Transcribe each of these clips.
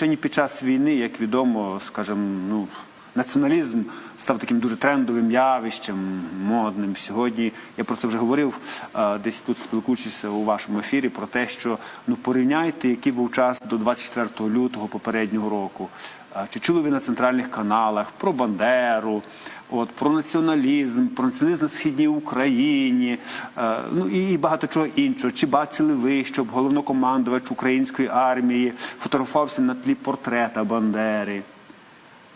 Сьогодні під час війни, як відомо, скажімо, ну, націоналізм став таким дуже трендовим явищем, модним. Сьогодні я про це вже говорив десь тут спілкуючись у вашому ефірі про те, що ну порівняйте, який був час до 24 лютого попереднього року. Чи чули ви на центральних каналах про Бандеру, от про націоналізм, про націоналізм на східній Україні, е, ну і багато чого іншого. Чи бачили ви, щоб головнокомандувач української армії фотографувався на тлі портрета Бандери?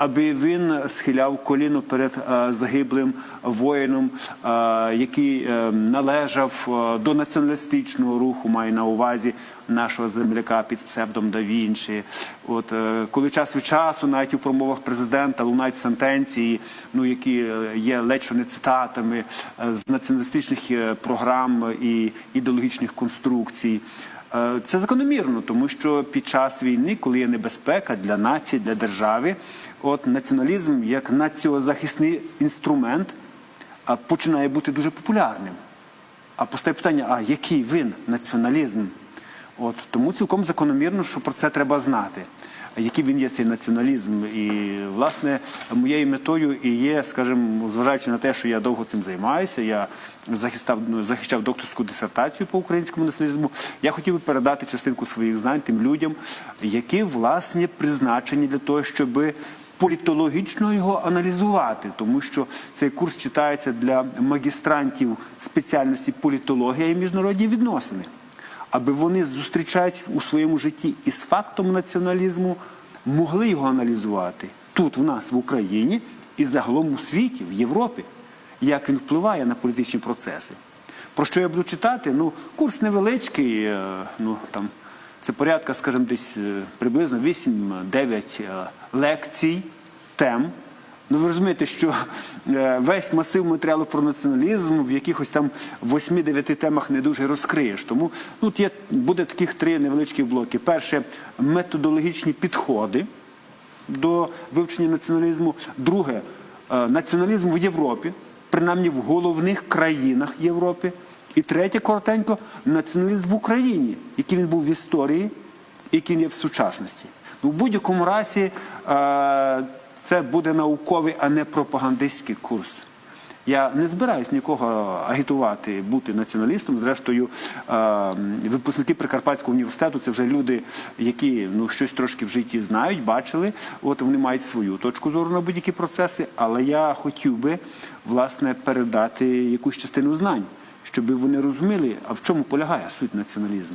Аби він схиляв коліно перед е, загиблим воїном, е, який е, належав до націоналістичного руху, маю на увазі нашого земляка під псевдом да Вінчі. От коли час від часу, навіть у промовах президента лунають сентенції, ну які є ледь не цитатами з націоналістичних програм і ідеологічних конструкцій. Е, Це закономірно, тому що під час війни, коли є небезпека для нації, для держави, от націоналізм як націозахисний інструмент починає бути дуже популярним. А постає питання: а який він націоналізм? От тому цілком закономірно, що про це треба знати. Який він є цей націоналізм, і власне моєю метою і є, скажімо, зважаючи на те, що я довго цим займаюся, я захистав ну, захищав докторську дисертацію по українському націоналізму. Я хотів би передати частинку своїх знань тим людям, які власне призначені для того, щоби політологічно його аналізувати, тому що цей курс читається для магістрантів спеціальності політологія і міжнародні відносини, аби вони зустрічають у своєму житті із фактом націоналізму, могли його аналізувати тут, в нас, в Україні, і загалом у світі, в Європі, як він впливає на політичні процеси. Про що я буду читати? Ну, курс невеличкий, е, ну там. Це порядка, скажімо, десь е, приблизно 8-9 е, лекцій, тем. Ну, ви розумієте, що е, весь масив матеріалу про націоналізм в якихось там 8-9 темах не дуже розкриєш. Тому ну, тут є, буде таких три невеличкі блоки. Перше методологічні підходи до вивчення націоналізму. Друге е, націоналізм в Європі, принаймні в головних країнах Європи. І третє, коротенько, націоналізм в Україні, який він був в історії, який він є в сучасності. Ну, в будь-якому разі е, це буде науковий, а не пропагандистський курс. Я не збираюсь нікого агітувати бути націоналістом. Зрештою, е, випускники Прикарпатського університету це вже люди, які ну щось трошки в житті знають, бачили. От вони мають свою точку зору на будь-які процеси. Але я хотів би власне передати якусь частину знань, щоб вони розуміли, а в чому полягає суть націоналізму.